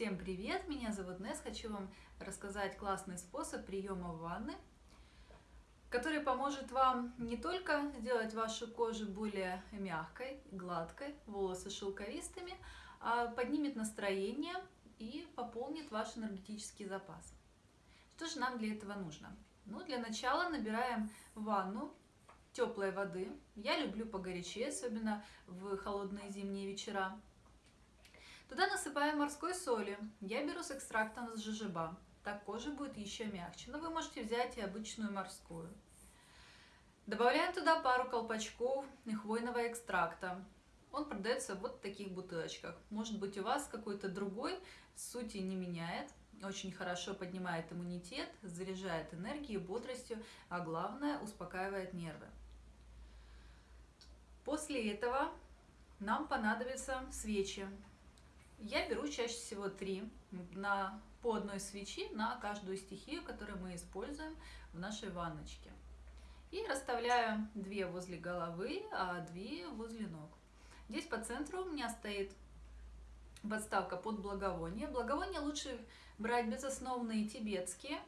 Всем привет! Меня зовут Нес. Хочу вам рассказать классный способ приема ванны, который поможет вам не только сделать вашу кожу более мягкой, гладкой, волосы шелковистыми, а поднимет настроение и пополнит ваш энергетический запас. Что же нам для этого нужно? Ну, для начала набираем ванну теплой воды. Я люблю погорячее, особенно в холодные зимние вечера. Туда насыпаем морской соли. Я беру с экстрактом с жижеба. Так кожа будет еще мягче. Но вы можете взять и обычную морскую. Добавляем туда пару колпачков хвойного экстракта. Он продается вот в таких бутылочках. Может быть у вас какой-то другой, сути не меняет. Очень хорошо поднимает иммунитет, заряжает энергией, бодростью, а главное успокаивает нервы. После этого нам понадобятся свечи. Я беру чаще всего три на, по одной свечи на каждую стихию, которую мы используем в нашей ванночке. И расставляю две возле головы, а две возле ног. Здесь по центру у меня стоит подставка под благовоние. Благовония лучше брать безосновные тибетские,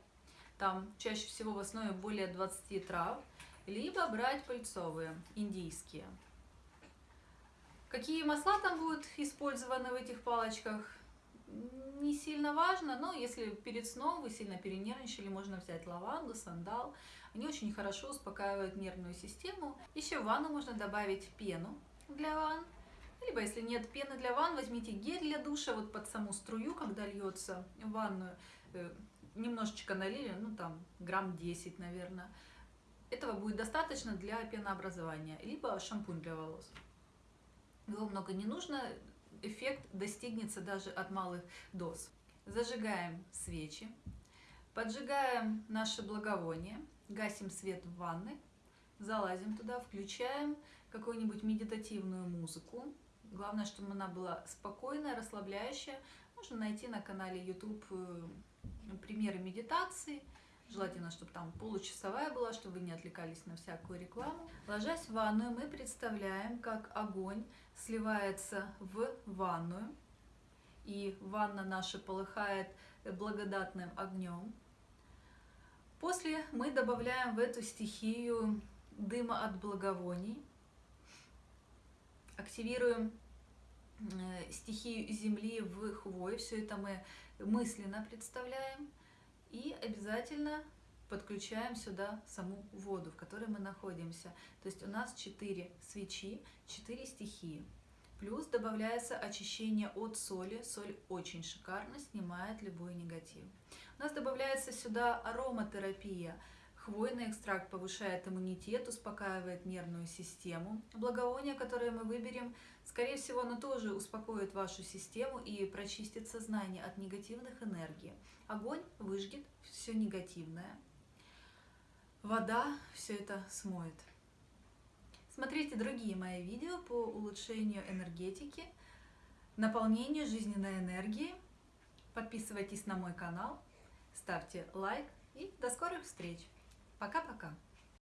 там чаще всего в основе более 20 трав, либо брать пыльцовые, индийские. Какие масла там будут использованы в этих палочках, не сильно важно, но если перед сном вы сильно перенервничали, можно взять лаванду, сандал. Они очень хорошо успокаивают нервную систему. Еще в ванну можно добавить пену для ванн. Либо, если нет пены для ванн, возьмите гель для душа, вот под саму струю, когда льется в ванную, э, немножечко налили, ну там грамм 10, наверное. Этого будет достаточно для пенообразования, либо шампунь для волос его много не нужно, эффект достигнется даже от малых доз. Зажигаем свечи, поджигаем наше благовоние, гасим свет в ванной, залазим туда, включаем какую-нибудь медитативную музыку. Главное, чтобы она была спокойная, расслабляющая. Можно найти на канале YouTube э, примеры медитации, Желательно, чтобы там получасовая была, чтобы вы не отвлекались на всякую рекламу. Ложась в ванную, мы представляем, как огонь сливается в ванную. И ванна наша полыхает благодатным огнем. После мы добавляем в эту стихию дыма от благовоний. Активируем э, стихию земли в хвой. Все это мы мысленно представляем. И обязательно подключаем сюда саму воду, в которой мы находимся. То есть у нас 4 свечи, 4 стихии. Плюс добавляется очищение от соли. Соль очень шикарно снимает любой негатив. У нас добавляется сюда ароматерапия. Хвойный экстракт повышает иммунитет, успокаивает нервную систему. Благовоние, которое мы выберем, скорее всего, оно тоже успокоит вашу систему и прочистит сознание от негативных энергий. Огонь выжгет все негативное. Вода все это смоет. Смотрите другие мои видео по улучшению энергетики, наполнению жизненной энергии. Подписывайтесь на мой канал, ставьте лайк и до скорых встреч! Пока-пока!